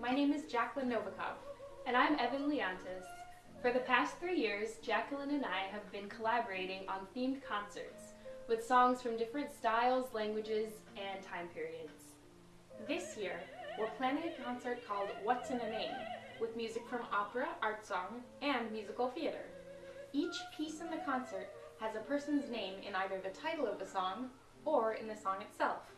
My name is Jacqueline Novikov. And I'm Evan Leontis. For the past three years, Jacqueline and I have been collaborating on themed concerts with songs from different styles, languages, and time periods. This year, we're planning a concert called What's in a Name, with music from opera, art song, and musical theater. Each piece in the concert has a person's name in either the title of the song or in the song itself.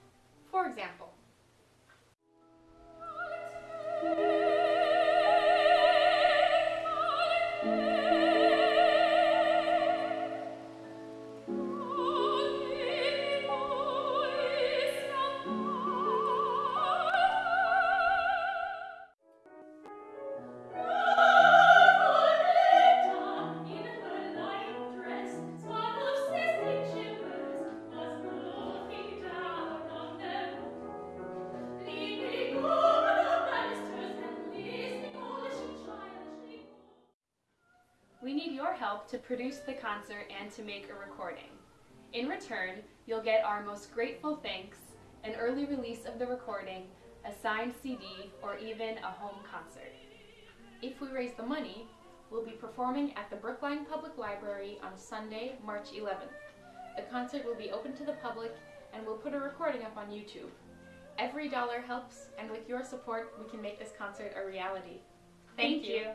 We need your help to produce the concert and to make a recording. In return, you'll get our most grateful thanks, an early release of the recording, a signed CD, or even a home concert. if we raise the money, we'll be performing at the Brookline Public Library on Sunday, March 11th. The concert will be open to the public and we'll put a recording up on YouTube. Every dollar helps, and with your support, we can make this concert a reality. Thank you.